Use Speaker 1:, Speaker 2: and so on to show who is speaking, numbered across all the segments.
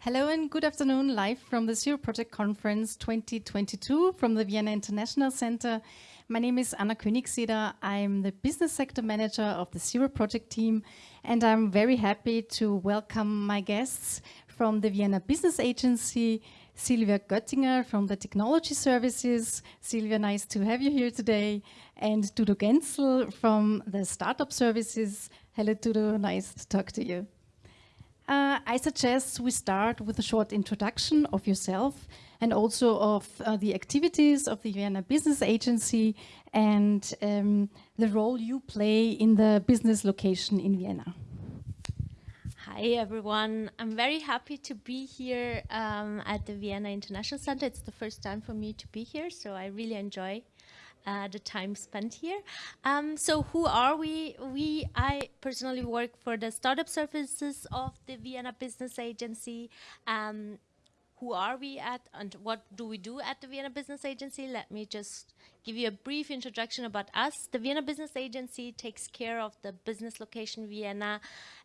Speaker 1: Hello and good afternoon, live from the Zero Project Conference 2022 from the Vienna International Center. My name is Anna Königseder. I'm the business sector manager of the Zero Project team, and I'm very happy to welcome my guests from the Vienna Business Agency, Silvia Göttinger from the Technology Services. Silvia, nice to have you here today. And Dudo Genzel from the Startup Services. Hello, Dudo, nice to talk to you. Uh, I suggest we start with a short introduction of yourself and also of uh, the activities of the Vienna Business Agency and um, the role you play in the business location in Vienna.
Speaker 2: Hi everyone, I'm very happy to be here um, at the Vienna International Center. It's the first time for me to be here, so I really enjoy uh, the time spent here. Um, so who are we? We, I personally work for the startup services of the Vienna Business Agency. Um, who are we at and what do we do at the Vienna Business Agency? Let me just give you a brief introduction about us. The Vienna Business Agency takes care of the business location Vienna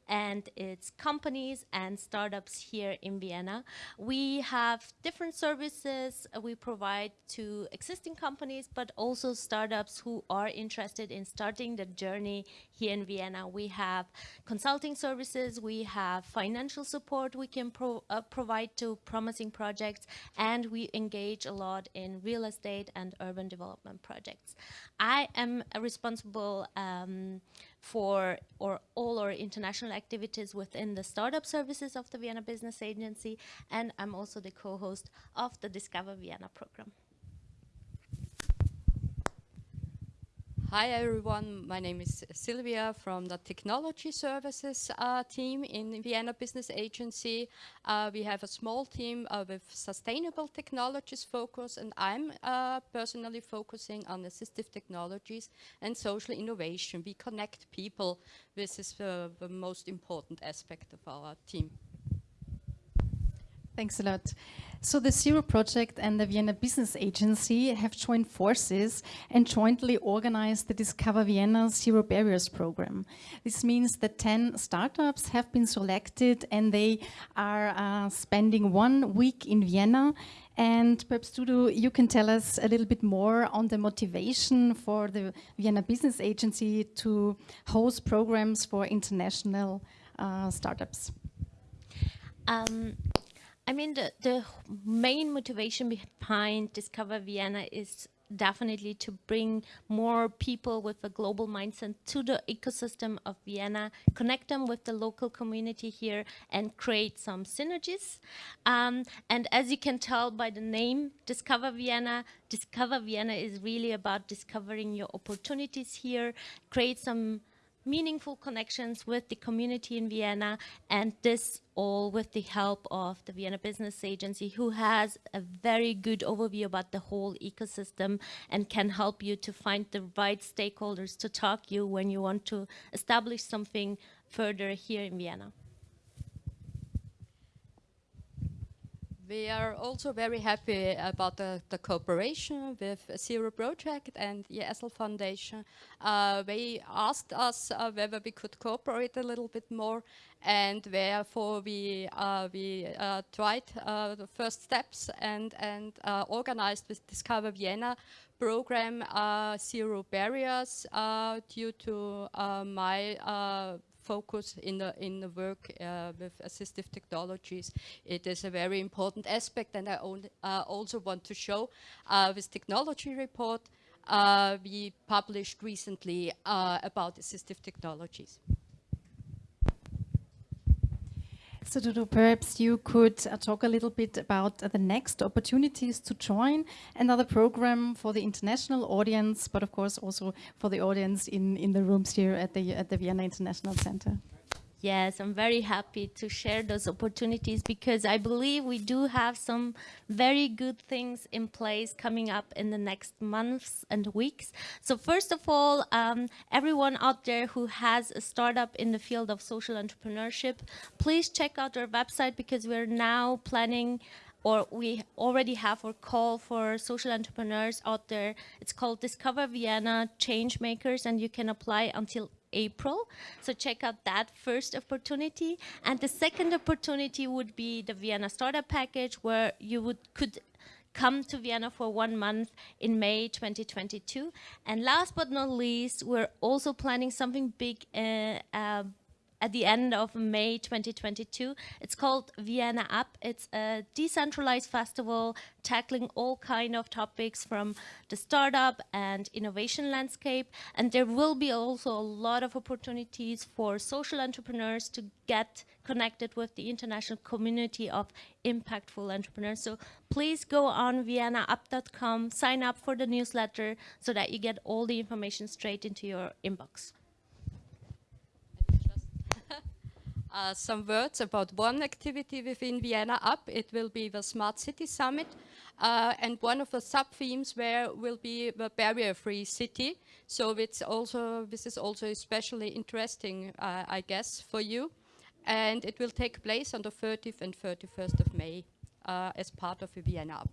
Speaker 2: and its companies and startups here in Vienna. We have different services we provide to existing companies, but also startups who are interested in starting the journey here in Vienna. We have consulting services, we have financial support we can pro uh, provide to promising projects, and we engage a lot in real estate and urban development projects. I am responsible um, for or all our international activities within the startup services of the Vienna Business Agency, and I'm also the co-host of the Discover Vienna program.
Speaker 3: Hi everyone, my name is Silvia from the Technology Services uh, team in Vienna Business Agency. Uh, we have a small team uh, with sustainable technologies focus and I'm uh, personally focusing on assistive technologies and social innovation. We connect people. This is the most important aspect of our team.
Speaker 1: Thanks a lot. So the Zero Project and the Vienna Business Agency have joined forces and jointly organized the Discover Vienna Zero Barriers program. This means that 10 startups have been selected and they are uh, spending one week in Vienna and perhaps Dudo, you can tell us a little bit more on the motivation for the Vienna Business Agency to host programs for international uh, startups.
Speaker 2: Um, I mean, the, the main motivation behind Discover Vienna is definitely to bring more people with a global mindset to the ecosystem of Vienna, connect them with the local community here and create some synergies. Um, and as you can tell by the name Discover Vienna, Discover Vienna is really about discovering your opportunities here, create some meaningful connections with the community in Vienna and this all with the help of the Vienna Business Agency who has a very good overview about the whole ecosystem and can help you to find the right stakeholders to talk you when you want to establish something further here in Vienna.
Speaker 3: We are also very happy about the, the cooperation with Zero Project and the Essl Foundation. Uh, they asked us uh, whether we could cooperate a little bit more and therefore we, uh, we uh, tried uh, the first steps and, and uh, organized this Discover Vienna program Zero Barriers due to my focus in the in the work uh, with assistive technologies. It is a very important aspect, and I uh, also want to show uh, this technology report we published recently about assistive technologies.
Speaker 1: Dudo, perhaps you could uh, talk a little bit about uh, the next opportunities to join another program for the international audience, but of course also for the audience in, in the rooms here at the, at the Vienna International Center.
Speaker 2: Yes, I'm very happy to share those opportunities because I believe we do have some very good things in place coming up in the next months and weeks. So first of all, um, everyone out there who has a startup in the field of social entrepreneurship, please check out our website because we're now planning or we already have our call for social entrepreneurs out there. It's called Discover Vienna Change Makers and you can apply until April. So check out that first opportunity. And the second opportunity would be the Vienna Startup Package, where you would could come to Vienna for one month in May 2022. And last but not least, we're also planning something big uh, uh, at the end of May 2022. It's called Vienna Up. It's a decentralized festival tackling all kind of topics from the startup and innovation landscape. And there will be also a lot of opportunities for social entrepreneurs to get connected with the international community of impactful entrepreneurs. So please go on viennaup.com, sign up for the newsletter so that you get all the information straight into your inbox.
Speaker 3: Uh, some words about one activity within Vienna Up. It will be the Smart City Summit. Uh, and one of the sub-themes where will be the barrier-free city. So it's also, this is also especially interesting, uh, I guess, for you. And it will take place on the 30th and 31st of May uh, as part of the Vienna Up.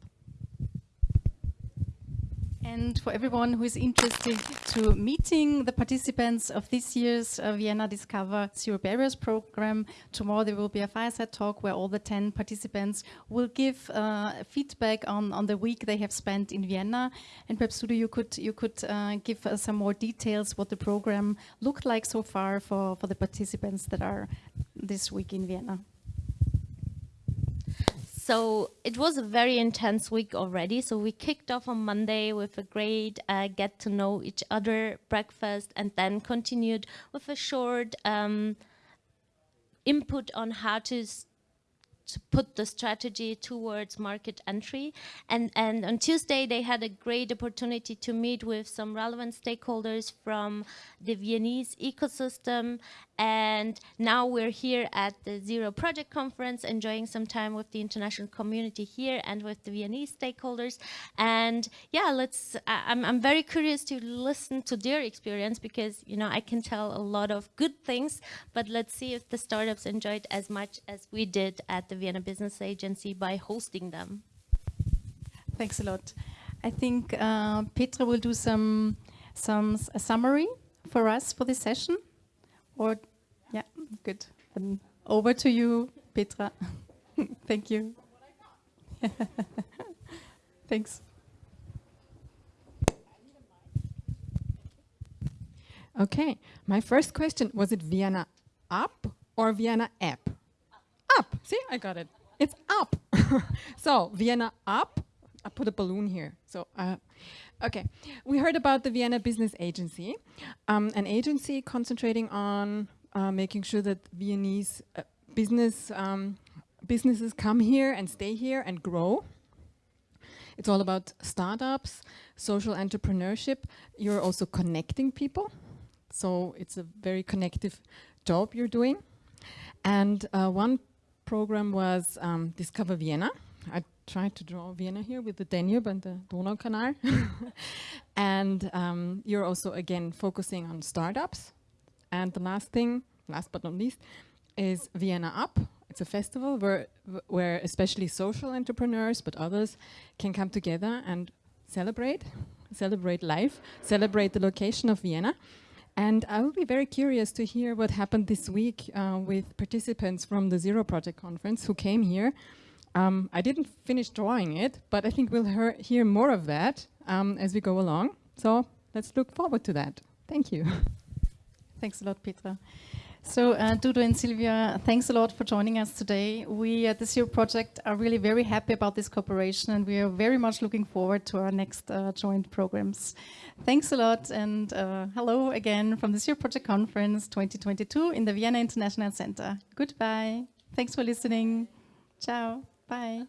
Speaker 1: And for everyone who is interested to meeting the participants of this year's uh, Vienna Discover Zero Barriers program, tomorrow there will be a fireside talk where all the 10 participants will give uh, feedback on, on the week they have spent in Vienna. And perhaps Dudo, you could, you could uh, give us some more details what the program looked like so far for, for the participants that are this week in Vienna.
Speaker 2: So it was a very intense week already. So we kicked off on Monday with a great uh, get to know each other breakfast and then continued with a short um, input on how to to put the strategy towards market entry. And, and on Tuesday, they had a great opportunity to meet with some relevant stakeholders from the Viennese ecosystem. And now we're here at the Zero Project Conference, enjoying some time with the international community here and with the Viennese stakeholders. And yeah, let's, I'm, I'm very curious to listen to their experience because, you know, I can tell a lot of good things, but let's see if the startups enjoyed as much as we did at the Vienna Business Agency by hosting them.
Speaker 1: Thanks a lot. I think uh, Petra will do some some summary for us for this session. Or yeah, good. Then over to you, Petra. Thank you. Thanks.
Speaker 4: Okay, my first question was it Vienna up or Vienna app? See, I got it. It's up. so Vienna up. I put a balloon here. So, uh, okay. We heard about the Vienna Business Agency, um, an agency concentrating on uh, making sure that Viennese uh, business um, businesses come here and stay here and grow. It's all about startups, social entrepreneurship. You're also connecting people. So it's a very connective job you're doing. And uh, one program was um, Discover Vienna. I tried to draw Vienna here with the Danube and the Donaukanal. and um, you're also, again, focusing on startups. And the last thing, last but not least, is Vienna Up. It's a festival where, where especially social entrepreneurs, but others, can come together and celebrate, celebrate life, celebrate the location of Vienna. And I will be very curious to hear what happened this week uh, with participants from the Zero Project Conference who came here. Um, I didn't finish drawing it, but I think we'll hear more of that um, as we go along. So let's look forward to that. Thank you.
Speaker 1: Thanks a lot, Petra. So uh, Dudo and Silvia, thanks a lot for joining us today. We at the Zero Project are really very happy about this cooperation and we are very much looking forward to our next uh, joint programs. Thanks a lot and uh, hello again from the Zero Project Conference 2022 in the Vienna International Center. Goodbye. Thanks for listening. Ciao. Bye.